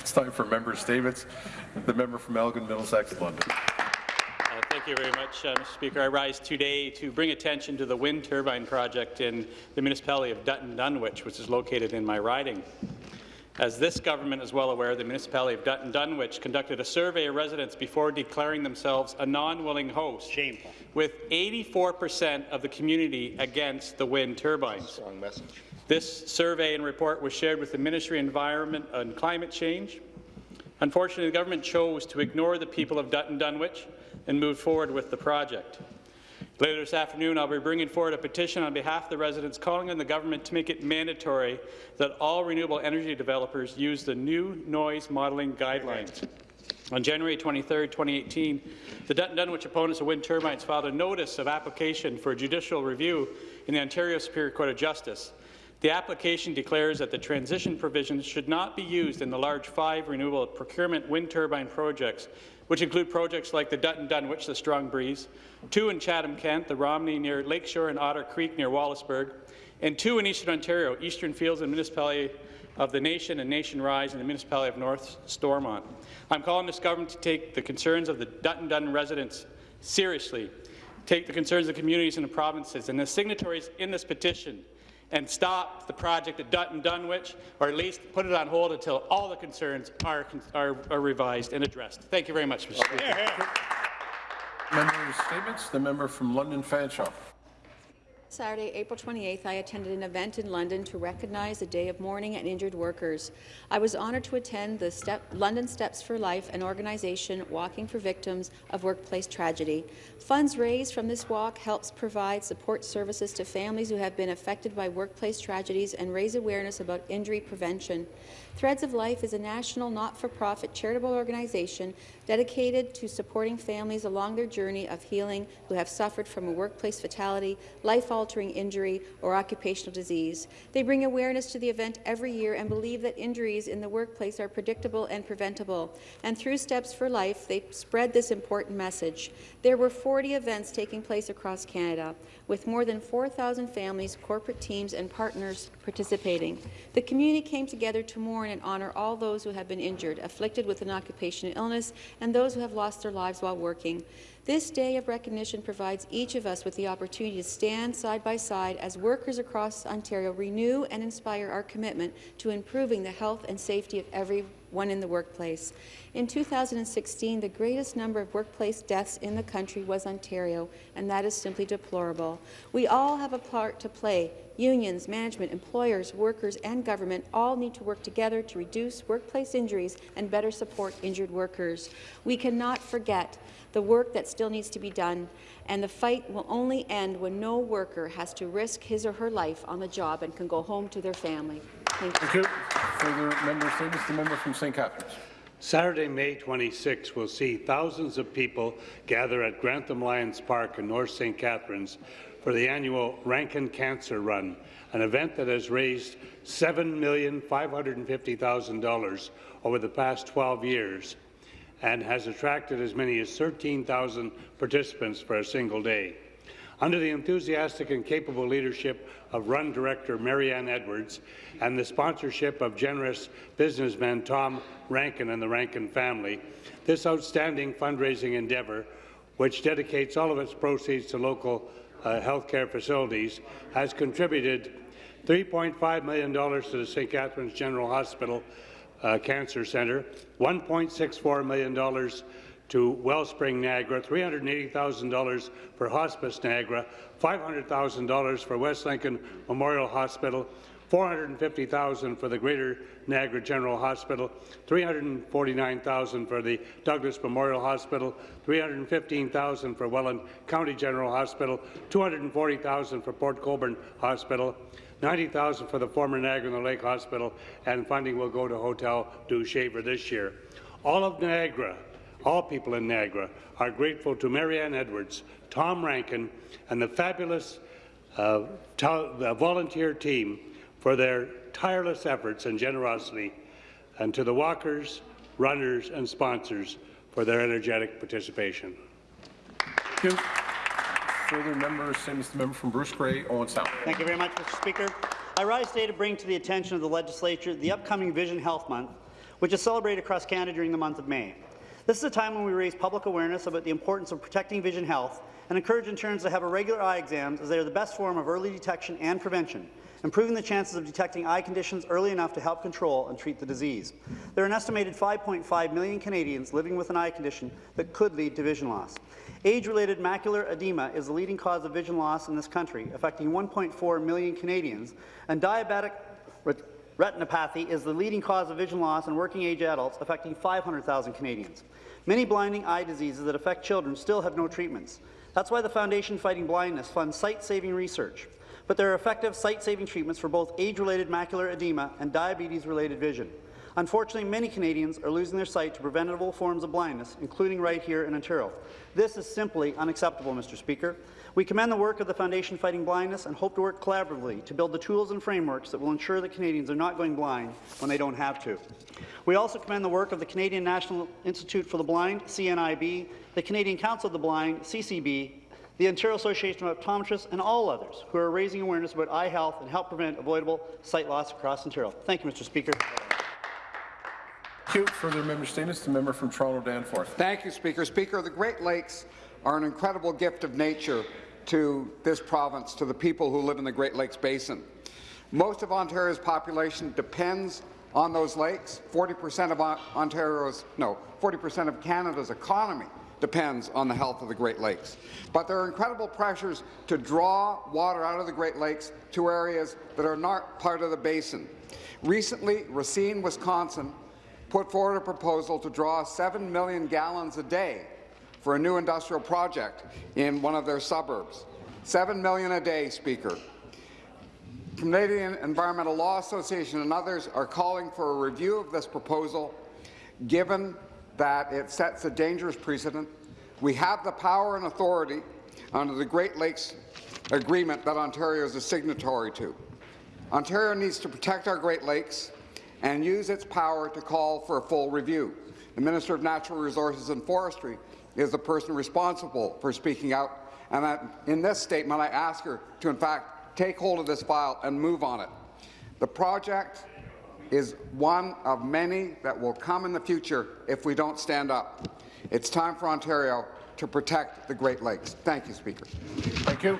It's time for member statements. The member from Elgin, Middlesex, London. Uh, thank you very much, uh, Mr. Speaker. I rise today to bring attention to the wind turbine project in the municipality of Dutton Dunwich, which is located in my riding. As this government is well aware, the municipality of Dutton Dunwich conducted a survey of residents before declaring themselves a non-willing host, Shameful. with 84% of the community against the wind turbines. Strong message. This survey and report was shared with the Ministry of Environment and Climate Change. Unfortunately, the government chose to ignore the people of Dutton Dunwich and move forward with the project. Later this afternoon, I'll be bringing forward a petition on behalf of the residents calling on the government to make it mandatory that all renewable energy developers use the new noise modelling guidelines. On January 23, 2018, the Dutton Dunwich opponents of wind turbines filed a notice of application for judicial review in the Ontario Superior Court of Justice. The application declares that the transition provisions should not be used in the large five renewable procurement wind turbine projects, which include projects like the Dutton Dunwich, the Strong Breeze, two in Chatham-Kent, the Romney near Lakeshore and Otter Creek near Wallaceburg, and two in Eastern Ontario, Eastern Fields and Municipality of the Nation and Nation Rise in the Municipality of North Stormont. I'm calling this government to take the concerns of the Dutton Dun residents seriously, take the concerns of the communities and the provinces, and the signatories in this petition and stop the project at Dutton Dunwich, or at least put it on hold until all the concerns are, are, are revised and addressed. Thank you very much, Mr. Speaker. Member statements. The member from London Fanshawe. Saturday, April 28th, I attended an event in London to recognize the Day of Mourning and Injured Workers. I was honoured to attend the Step London Steps for Life, an organization walking for victims of workplace tragedy. Funds raised from this walk helps provide support services to families who have been affected by workplace tragedies and raise awareness about injury prevention. Threads of Life is a national not-for-profit charitable organization dedicated to supporting families along their journey of healing who have suffered from a workplace fatality, life-altering injury, or occupational disease. They bring awareness to the event every year and believe that injuries in the workplace are predictable and preventable. And through Steps for Life, they spread this important message. There were 40 events taking place across Canada, with more than 4,000 families, corporate teams, and partners participating. The community came together to mourn and honour all those who have been injured, afflicted with an occupational illness, and those who have lost their lives while working. This day of recognition provides each of us with the opportunity to stand side by side as workers across Ontario renew and inspire our commitment to improving the health and safety of everyone in the workplace. In 2016, the greatest number of workplace deaths in the country was Ontario, and that is simply deplorable. We all have a part to play. Unions, management, employers, workers, and government all need to work together to reduce workplace injuries and better support injured workers. We cannot forget the work that still needs to be done, and the fight will only end when no worker has to risk his or her life on the job and can go home to their family. Thank you. Thank you. Further member statements. The member from St. Catharines. Saturday, May 26 will see thousands of people gather at Grantham Lions Park in North St. Catharines for the annual Rankin Cancer Run, an event that has raised $7,550,000 over the past 12 years and has attracted as many as 13,000 participants for a single day. Under the enthusiastic and capable leadership of Run Director Marianne Edwards and the sponsorship of generous businessman Tom Rankin and the Rankin family, this outstanding fundraising endeavour, which dedicates all of its proceeds to local uh, healthcare facilities, has contributed $3.5 million to the St. Catharines General Hospital uh, Cancer Centre, $1.64 million to Wellspring Niagara, $380,000 for Hospice Niagara, $500,000 for West Lincoln Memorial Hospital, $450,000 for the Greater Niagara General Hospital, $349,000 for the Douglas Memorial Hospital, $315,000 for Welland County General Hospital, $240,000 for Port Colborne Hospital, 90000 for the former Niagara Lake Hospital, and funding will go to Hotel Dieu Shaver this year. All of Niagara all people in Niagara are grateful to Marianne Edwards, Tom Rankin, and the fabulous uh, the volunteer team for their tireless efforts and generosity, and to the walkers, runners, and sponsors for their energetic participation. Thank you. Further members, same as the member from Bruce Grey, Owen Sound. Thank you very much, Mr. Speaker. I rise today to bring to the attention of the legislature the upcoming Vision Health Month, which is celebrated across Canada during the month of May. This is a time when we raise public awareness about the importance of protecting vision health and encourage interns to have a regular eye exams as they are the best form of early detection and prevention, improving the chances of detecting eye conditions early enough to help control and treat the disease. There are an estimated 5.5 million Canadians living with an eye condition that could lead to vision loss. Age-related macular edema is the leading cause of vision loss in this country, affecting 1.4 million Canadians, and diabetic retinopathy is the leading cause of vision loss in working-age adults, affecting 500,000 Canadians. Many blinding eye diseases that affect children still have no treatments. That's why the Foundation Fighting Blindness funds sight-saving research. But there are effective sight-saving treatments for both age-related macular edema and diabetes-related vision. Unfortunately, many Canadians are losing their sight to preventable forms of blindness, including right here in Ontario. This is simply unacceptable, Mr. Speaker. We commend the work of the Foundation Fighting Blindness and hope to work collaboratively to build the tools and frameworks that will ensure that Canadians are not going blind when they don't have to. We also commend the work of the Canadian National Institute for the Blind, CNIB, the Canadian Council of the Blind, CCB, the Ontario Association of Optometrists, and all others who are raising awareness about eye health and help prevent avoidable sight loss across Ontario. Thank you, Mr. Speaker. Thank you. Further member statements. The member from Toronto Danforth. Thank you, Speaker. Speaker, the Great Lakes are an incredible gift of nature to this province, to the people who live in the Great Lakes Basin. Most of Ontario's population depends on those lakes. 40% of Ontario's, no, 40% of Canada's economy depends on the health of the Great Lakes. But there are incredible pressures to draw water out of the Great Lakes to areas that are not part of the basin. Recently, Racine, Wisconsin, put forward a proposal to draw 7 million gallons a day for a new industrial project in one of their suburbs. 7 million a day, Speaker. Canadian Environmental Law Association and others are calling for a review of this proposal, given that it sets a dangerous precedent. We have the power and authority under the Great Lakes Agreement that Ontario is a signatory to. Ontario needs to protect our Great Lakes and use its power to call for a full review. The Minister of Natural Resources and Forestry is the person responsible for speaking out, and that in this statement I ask her to, in fact, take hold of this file and move on it. The project is one of many that will come in the future if we don't stand up. It's time for Ontario to protect the Great Lakes. Thank you, Speaker. Thank you.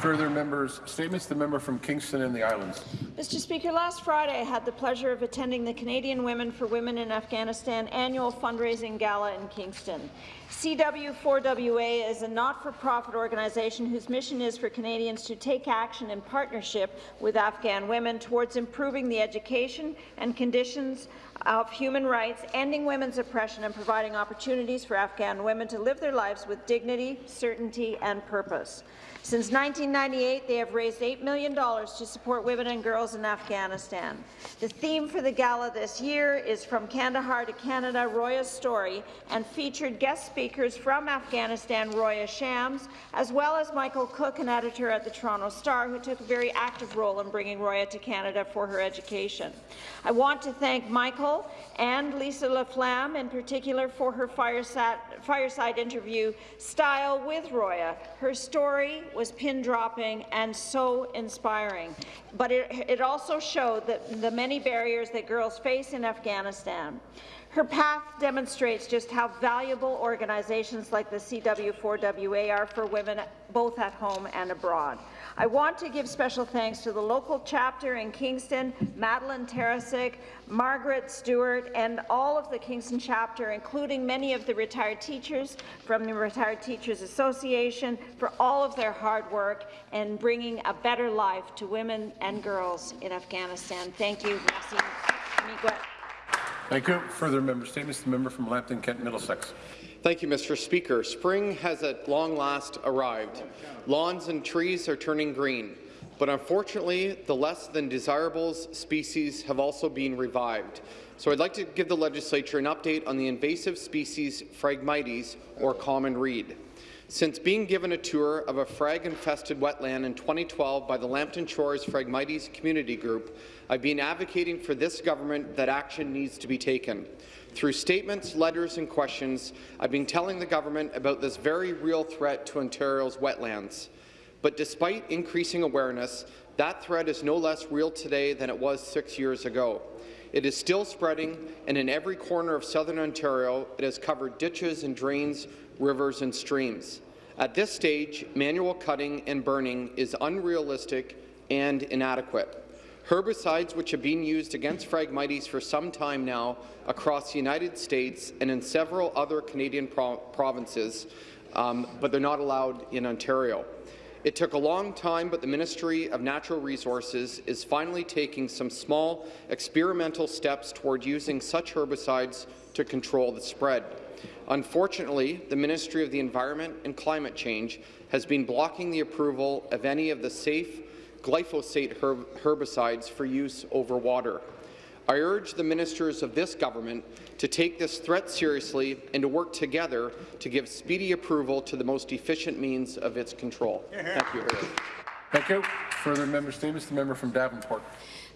Further members' statements. The member from Kingston and the Islands. Mr. Speaker, last Friday I had the pleasure of attending the Canadian Women for Women in Afghanistan annual fundraising gala in Kingston. CW4WA is a not-for-profit organization whose mission is for Canadians to take action in partnership with Afghan women towards improving the education and conditions of human rights, ending women's oppression and providing opportunities for Afghan women to live their lives with dignity, certainty and purpose. Since 1998, they have raised $8 million to support women and girls in Afghanistan. The theme for the gala this year is From Kandahar to Canada, Roya's Story, and featured guest speakers from Afghanistan, Roya Shams, as well as Michael Cooke, an editor at the Toronto Star, who took a very active role in bringing Roya to Canada for her education. I want to thank Michael and Lisa LaFlamme in particular for her fireside, fireside interview style with Roya. Her story was pin-dropping and so inspiring, but it, it also showed that the many barriers that girls face in Afghanistan. Her path demonstrates just how valuable organizations like the CW4WA are for women both at home and abroad. I want to give special thanks to the local chapter in Kingston, Madeline Tarasik, Margaret Stewart, and all of the Kingston chapter, including many of the retired teachers from the Retired Teachers Association, for all of their hard work in bringing a better life to women and girls in Afghanistan. Thank you, Thank you. Further member statements. The member from Lambton, Kent, Middlesex. Thank you, Mr. Speaker. Spring has at long last arrived. Lawns and trees are turning green, but unfortunately, the less than desirables species have also been revived. So I'd like to give the legislature an update on the invasive species Phragmites, or common reed. Since being given a tour of a phrag-infested wetland in 2012 by the Lambton Shores Phragmites Community Group, I've been advocating for this government that action needs to be taken. Through statements, letters and questions, I've been telling the government about this very real threat to Ontario's wetlands. But despite increasing awareness, that threat is no less real today than it was six years ago. It is still spreading, and in every corner of southern Ontario, it has covered ditches and drains, rivers and streams. At this stage, manual cutting and burning is unrealistic and inadequate. Herbicides which have been used against Phragmites for some time now across the United States and in several other Canadian pro provinces, um, but they're not allowed in Ontario. It took a long time, but the Ministry of Natural Resources is finally taking some small experimental steps toward using such herbicides to control the spread. Unfortunately, the Ministry of the Environment and Climate Change has been blocking the approval of any of the safe glyphosate herb herbicides for use over water. I urge the ministers of this government to take this threat seriously and to work together to give speedy approval to the most efficient means of its control. Thank you. Thank you. Further member statements, the member from Davenport.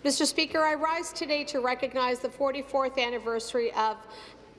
Mr. Speaker, I rise today to recognize the 44th anniversary of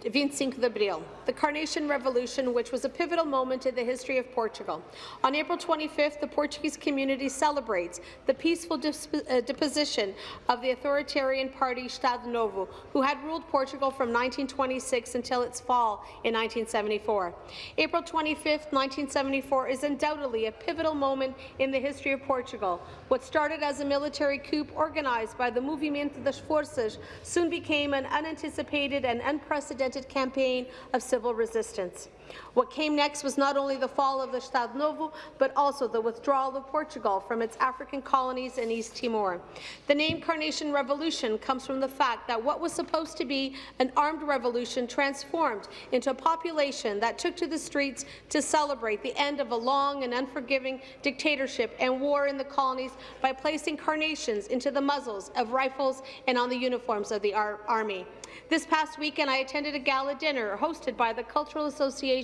25 de Abril, the Carnation Revolution, which was a pivotal moment in the history of Portugal. On April 25th, the Portuguese community celebrates the peaceful uh, deposition of the authoritarian party Estado Novo, who had ruled Portugal from 1926 until its fall in 1974. April 25th, 1974 is undoubtedly a pivotal moment in the history of Portugal. What started as a military coup organized by the Movimento das Forças soon became an unanticipated and unprecedented campaign of civil resistance. What came next was not only the fall of the Estado Novo, but also the withdrawal of Portugal from its African colonies in East Timor. The name Carnation Revolution comes from the fact that what was supposed to be an armed revolution transformed into a population that took to the streets to celebrate the end of a long and unforgiving dictatorship and war in the colonies by placing carnations into the muzzles of rifles and on the uniforms of the ar army. This past weekend, I attended a gala dinner hosted by the Cultural Association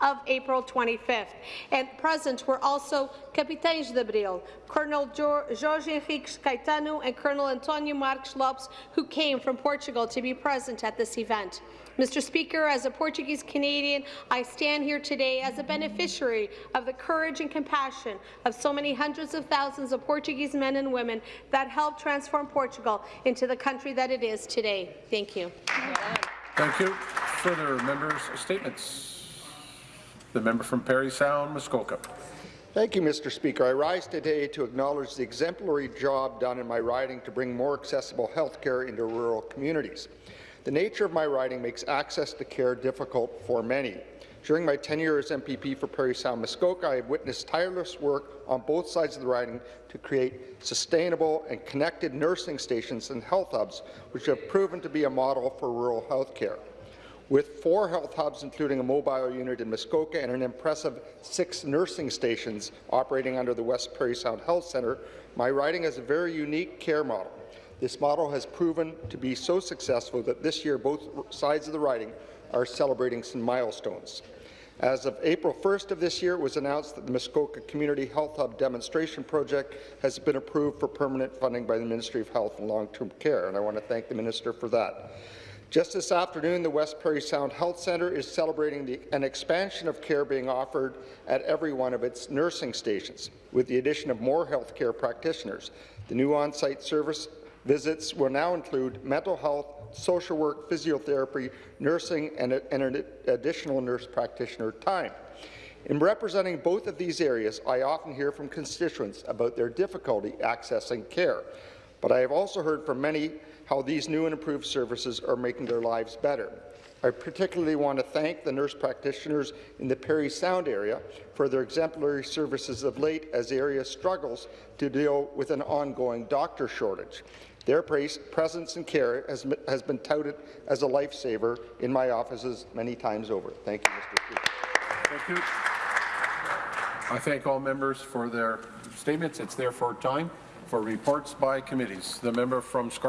of April 25th, and present were also Capitães de Abril, Colonel Jorge Henrique Caetano and Colonel Antonio Marques Lopes, who came from Portugal to be present at this event. Mr. Speaker, as a Portuguese Canadian, I stand here today as a beneficiary of the courage and compassion of so many hundreds of thousands of Portuguese men and women that helped transform Portugal into the country that it is today. Thank you. Thank you. Further members' statements. The member from Parry Sound, Muskoka. Thank you, Mr. Speaker. I rise today to acknowledge the exemplary job done in my riding to bring more accessible health care into rural communities. The nature of my riding makes access to care difficult for many. During my tenure as MPP for Parry Sound Muskoka, I have witnessed tireless work on both sides of the riding to create sustainable and connected nursing stations and health hubs, which have proven to be a model for rural health care. With four health hubs, including a mobile unit in Muskoka and an impressive six nursing stations operating under the West Parry Sound Health Centre, my riding has a very unique care model. This model has proven to be so successful that this year both sides of the riding are celebrating some milestones. As of April 1st of this year, it was announced that the Muskoka Community Health Hub demonstration project has been approved for permanent funding by the Ministry of Health and Long-Term Care, and I want to thank the Minister for that. Just this afternoon, the West Parry Sound Health Centre is celebrating the, an expansion of care being offered at every one of its nursing stations, with the addition of more healthcare practitioners. The new on-site service Visits will now include mental health, social work, physiotherapy, nursing, and, and an additional nurse practitioner time. In representing both of these areas, I often hear from constituents about their difficulty accessing care, but I have also heard from many how these new and improved services are making their lives better. I particularly want to thank the nurse practitioners in the Parry Sound area for their exemplary services of late as the area struggles to deal with an ongoing doctor shortage. Their presence and care has, been touted as a lifesaver in my offices many times over. Thank you, Mr. Speaker. Thank you. I thank all members for their statements. It's therefore time for reports by committees. The member from Scarborough